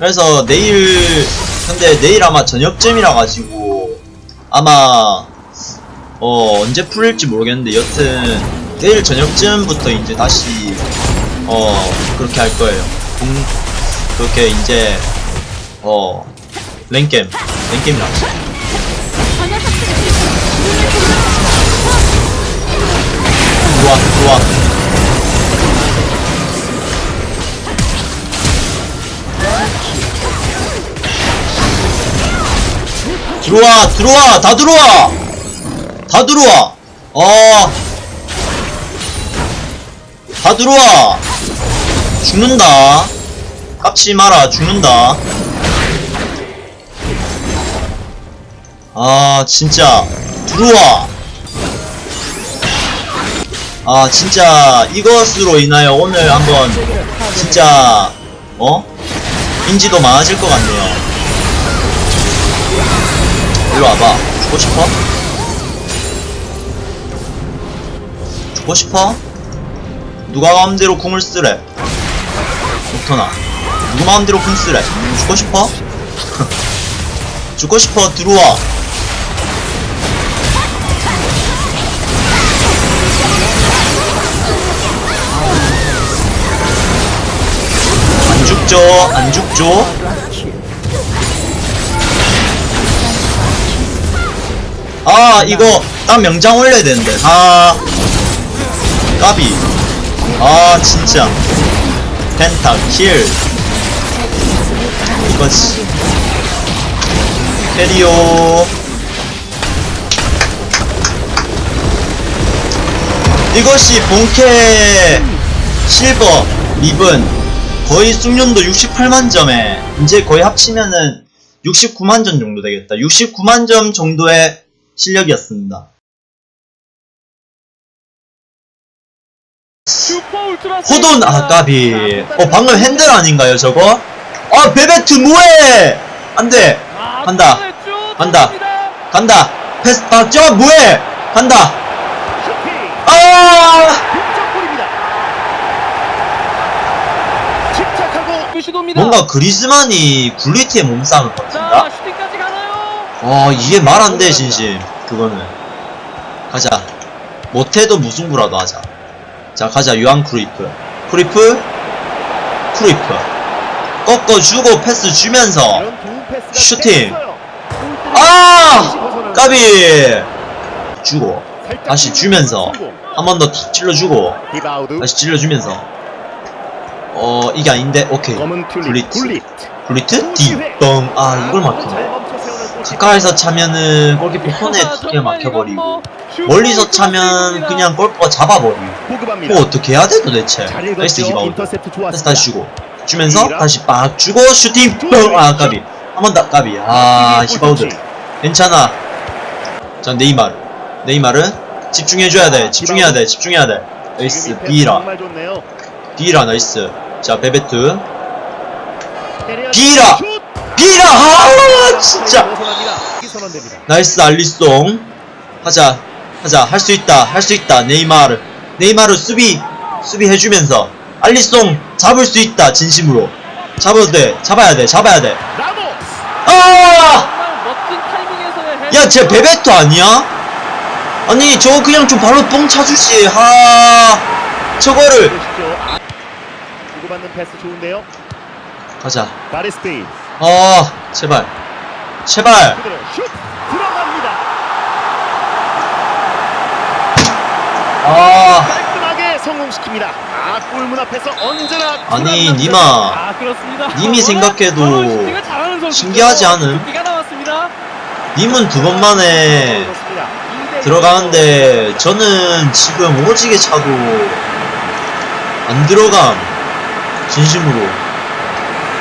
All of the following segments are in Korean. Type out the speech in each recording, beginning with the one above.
그래서 내일 근데 내일 아마 저녁쯤이라 가지고 아마 어 언제 풀릴지 모르겠는데 여튼 내일 저녁쯤부터 이제 다시 어 그렇게 할 거예요. 공, 그렇게 이제 어 랭겜 랭겜이라 하죠. 들어와 들어와 들어와 들어와 다 들어와. 다 들어와. 어다 들어와. 죽는다. 깝치 마라 죽는다. 아 진짜. 들어와. 아 진짜. 이것으로 인하여 오늘 한번 진짜 어? 인지도 많아질 것 같네요 일로 와봐. 죽고 싶어? 죽고 싶어? 누가 마음대로 궁을 쓰래? 녹터나. 누구 마음대로 궁 쓰래? 죽고 싶어? 죽고 싶어. 들어와. 안 죽죠. 안 죽죠 아 이거 딱 명장 올려야 되는데. 아. 까비. 아 진짜. 펜타 킬. 이거지 페리오. 이것이 본캐 실버 리븐 거의 숙련도 68만 점에 이제 거의 합치면은 69만 점 정도 되겠다. 69만 점 정도의 실력이었습니다. 호돈 아 까비. 어 방금 핸들 아닌가요 저거? 아 베베트 뭐해 안돼. 간다. 간다. 간다. 패스 아저 뭐해 간다. 아. 뭔가 그리즈만이 굴리트의 몸싸움을 버틴다 아 이게 말 안 돼 진심. 그거는. 가자. 못해도 무승부라도 하자. 자 가자. 요한 크루이프. 크루이프? 크루이프. 꺾어주고 패스 주면서 슈팅. 아! 까비! 주고. 다시 주면서 한 번 더 탁 찔러주고. 다시 찔러주면서. 어 이게 아닌데? 오케이. 굴리트. 굴릿 굴리트? 뒷뻥 아 이걸 막히네 가까이서 차면은 골키퍼 손에 두개 막혀버리고 멀리서 차면 그냥 골키퍼 잡아버리고. 보급합니다. 뭐 어떻게 해야 돼 도대체? 잘 나이스 인터셉트 다시. 다시 주고. 주면서 다시 빡 주고 슈팅. 뻥아 까비. 한 번 더 까비. 아 히바우드. 괜찮아. 자 네이마르. 네이마르 집중해줘야 돼. 집중해야 돼. 집중해야 돼. 나이스. 비라. 비라 나이스. 자 베베트. 비라! 슛! 비라. 아 진짜 선언됩니다. 나이스 알리송. 하자 하자. 할 수 있다 할 수 있다. 네이마르. 네이마르 수비 수비 해주면서. 알리송 잡을 수 있다 진심으로. 잡아도 돼 잡아야 돼 잡아야 돼 아 야쟤 멋진 타이밍에서의 헤더. 베베토 아니야? 아니 저거 그냥 좀 발로 뻥 차주지. 하 저거를. 아, 주고받는 패스 좋은데요. 가자. 아 제발 제발. 아 깔끔하게 성공시킵니다. 아 골문 앞에서 언제나 아니 니마 아, 그렇습니다. 님이 생각해도. 신기하지 않음? 나왔습니다. 님은 두 번 만에 들어가는데 저는 지금 오지게 차도 안 들어감 진심으로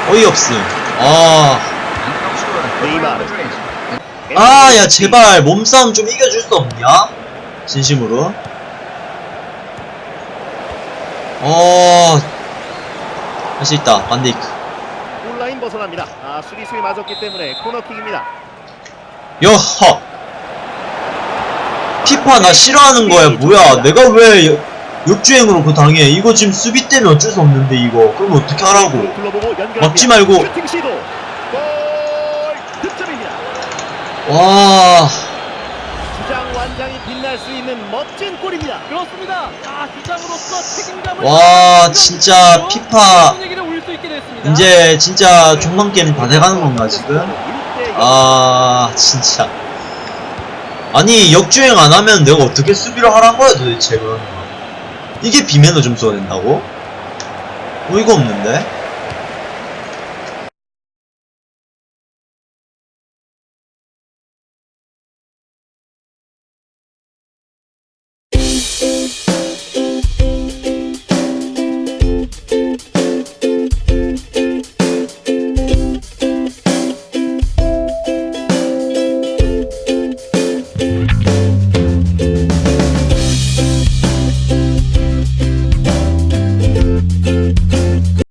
어이없음 아 네이마르 아, 야, 제발, 몸싸움 좀 이겨줄 수 없냐? 진심으로. 어, 할 수 있다, 반데이크. 골라인 벗어납니다. 아 수비수에 맞았기 때문에 코너킥입니다. 여허! 피파 나 싫어하는 거야, 뭐야. 내가 왜, 역주행으로 그거 당해 이거 지금 수비 때문에 어쩔 수 없는데 이거 그럼 어떻게 하라고. 막지 말고. 슈팅 시도. 골 득점입니다. 와 주장 완장이 빛날 수 있는 멋진 골입니다. 그렇습니다. 아, 주장으로서 책임감을 와, 진짜 피파. 이제 진짜 종방 게임 다 돼가는 건가 지금? 아 진짜 아니 역주행 안 하면 내가 어떻게 수비를 하란 거야 도대체 그러면 이게 비매너 점수가 된다고? 어이가 없는데?